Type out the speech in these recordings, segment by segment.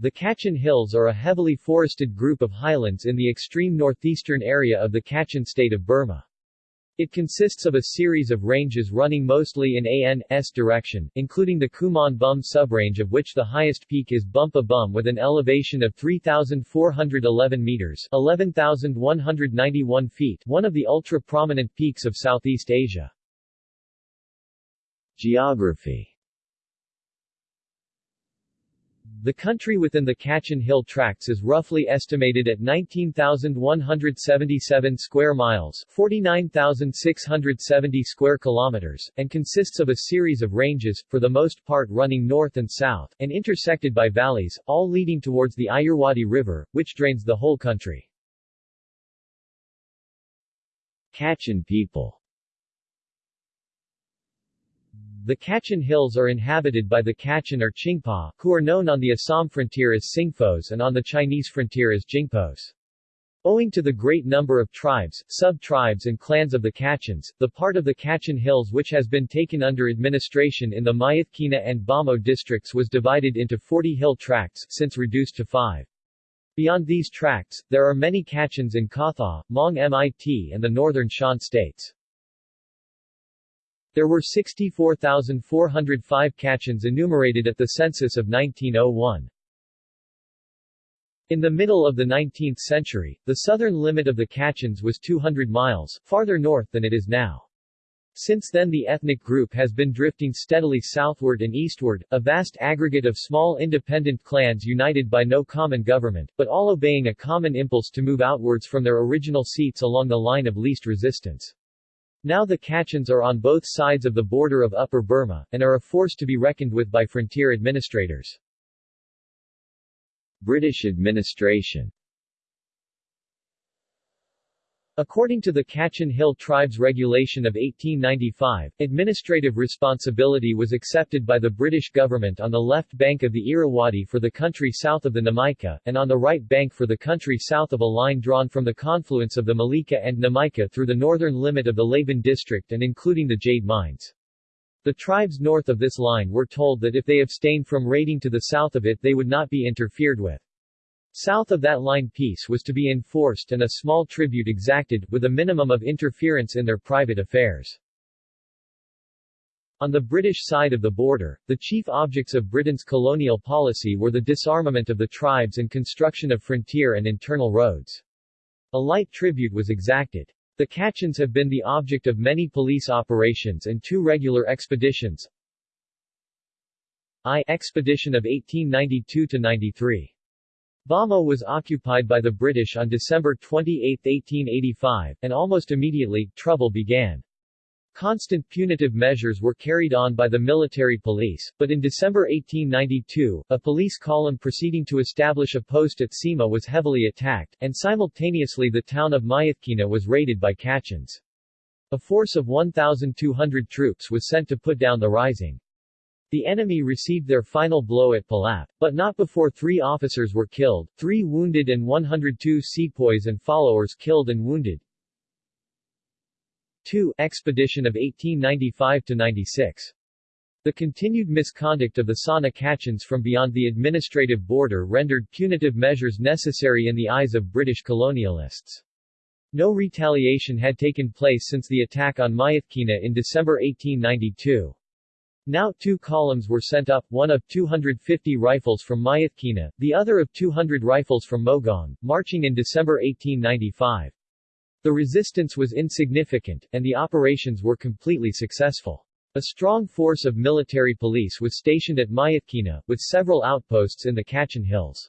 The Kachin Hills are a heavily forested group of highlands in the extreme northeastern area of the Kachin state of Burma. It consists of a series of ranges running mostly in AN's direction, including the Kumon Bum subrange of which the highest peak is Bumhpa Bum with an elevation of 3,411 meters 11,191 feet one of the ultra-prominent peaks of Southeast Asia. Geography the country within the Kachin Hill Tracts is roughly estimated at 19,177 square miles 49,670 square kilometers, and consists of a series of ranges, for the most part running north and south, and intersected by valleys, all leading towards the Irrawaddy River, which drains the whole country. Kachin people the Kachin Hills are inhabited by the Kachin or Chingpa, who are known on the Assam frontier as Singphos and on the Chinese frontier as Jingpos. Owing to the great number of tribes, sub-tribes and clans of the Kachins, the part of the Kachin Hills which has been taken under administration in the Myitkyina and Bhamo districts was divided into 40 hill tracts since reduced to five. Beyond these tracts, there are many Kachins in Katha, Mong Mit and the northern Shan states. There were 64,405 Kachins enumerated at the census of 1901. In the middle of the 19th century, the southern limit of the Kachins was 200 miles, farther north than it is now. Since then the ethnic group has been drifting steadily southward and eastward, a vast aggregate of small independent clans united by no common government, but all obeying a common impulse to move outwards from their original seats along the line of least resistance. Now the Kachins are on both sides of the border of Upper Burma, and are a force to be reckoned with by frontier administrators. British administration According to the Kachin Hill Tribes Regulation of 1895, administrative responsibility was accepted by the British government on the left bank of the Irrawaddy for the country south of the Namaika, and on the right bank for the country south of a line drawn from the confluence of the Malika and Namaika through the northern limit of the Laban district and including the jade mines. The tribes north of this line were told that if they abstained from raiding to the south of it they would not be interfered with. South of that line peace was to be enforced and a small tribute exacted, with a minimum of interference in their private affairs. On the British side of the border, the chief objects of Britain's colonial policy were the disarmament of the tribes and construction of frontier and internal roads. A light tribute was exacted. The Kachins have been the object of many police operations and two regular expeditions. I expedition of 1892-93 Bhamo was occupied by the British on December 28, 1885, and almost immediately, trouble began. Constant punitive measures were carried on by the military police, but in December 1892, a police column proceeding to establish a post at Sima was heavily attacked, and simultaneously the town of Myitkyina was raided by Kachins. A force of 1,200 troops was sent to put down the rising. The enemy received their final blow at Palap, but not before three officers were killed, three wounded and 102 sepoys and followers killed and wounded. 2. Expedition of 1895-96 the continued misconduct of the Sana Kachins from beyond the administrative border rendered punitive measures necessary in the eyes of British colonialists. No retaliation had taken place since the attack on Myitkyina in December 1892. Now two columns were sent up, one of 250 rifles from Myitkyina, the other of 200 rifles from Mogaung, marching in December 1895. The resistance was insignificant, and the operations were completely successful. A strong force of military police was stationed at Myitkyina, with several outposts in the Kachin Hills.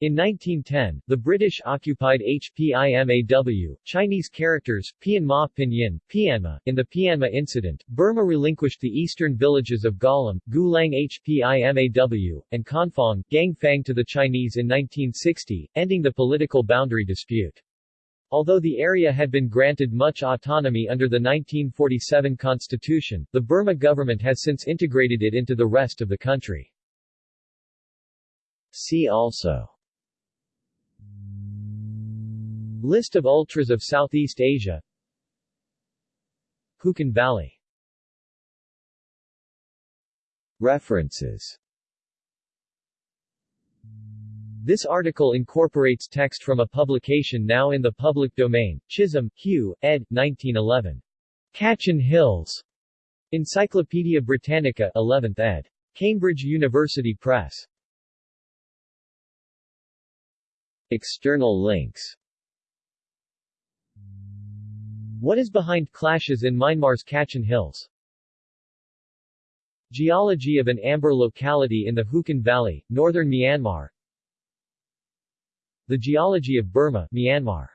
In 1910, the British occupied HPIMAW, Chinese characters, Pianma Pinyin, Pianma. In the Pianma incident, Burma relinquished the eastern villages of Galam, Gulang HPIMAW, and Kanfong, Gangfang to the Chinese in 1960, ending the political boundary dispute. Although the area had been granted much autonomy under the 1947 constitution, the Burma government has since integrated it into the rest of the country. See also List of ultras of Southeast Asia Hukawng Valley References This article incorporates text from a publication now in the public domain, Chisholm, Hugh, ed. 1911. Kachin Hills. Encyclopædia Britannica 11th ed. Cambridge University Press. External links What is behind clashes in Myanmar's Kachin Hills? Geology of an amber locality in the Hukawng Valley, northern Myanmar The geology of Burma, Myanmar